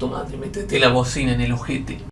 tomate, metete la bocina en el ojete.